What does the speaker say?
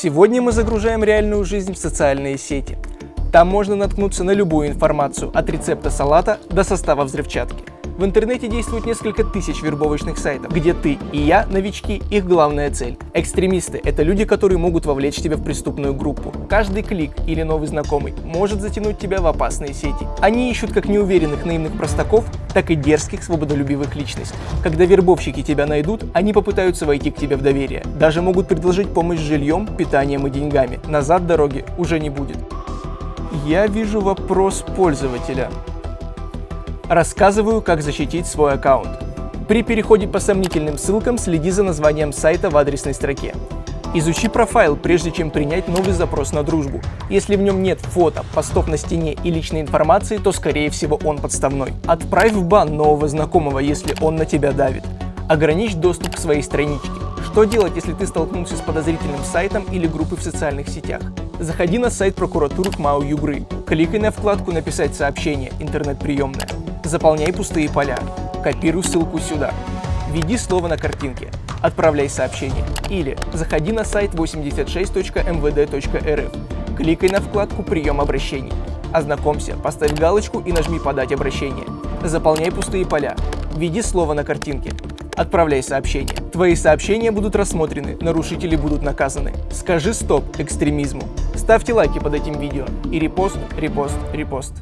Сегодня мы загружаем реальную жизнь в социальные сети. Там можно наткнуться на любую информацию, от рецепта салата до состава взрывчатки. В интернете действует несколько тысяч вербовочных сайтов, где ты и я, новички, их главная цель. Экстремисты – это люди, которые могут вовлечь тебя в преступную группу. Каждый клик или новый знакомый может затянуть тебя в опасные сети. Они ищут как неуверенных наивных простаков, так и дерзких свободолюбивых личностей. Когда вербовщики тебя найдут, они попытаются войти к тебе в доверие. Даже могут предложить помощь с жильем, питанием и деньгами. Назад дороги уже не будет. Я вижу вопрос пользователя. Рассказываю, как защитить свой аккаунт. При переходе по сомнительным ссылкам следи за названием сайта в адресной строке. Изучи профайл, прежде чем принять новый запрос на дружбу. Если в нем нет фото, постов на стене и личной информации, то скорее всего он подставной. Отправь в бан нового знакомого, если он на тебя давит. Ограничь доступ к своей страничке. Что делать, если ты столкнулся с подозрительным сайтом или группой в социальных сетях? Заходи на сайт прокуратуры КМАУ Югры. Кликай на вкладку «Написать сообщение» интернет-приемная. Заполняй пустые поля. Копируй ссылку сюда. Введи слово на картинке. Отправляй сообщение. Или заходи на сайт 86.mvd.rf. Кликай на вкладку «Прием обращений». Ознакомься, поставь галочку и нажми «Подать обращение». Заполняй пустые поля. Введи слово на картинке. Отправляй сообщение. Твои сообщения будут рассмотрены, нарушители будут наказаны. Скажи стоп экстремизму. Ставьте лайки под этим видео и репост, репост, репост.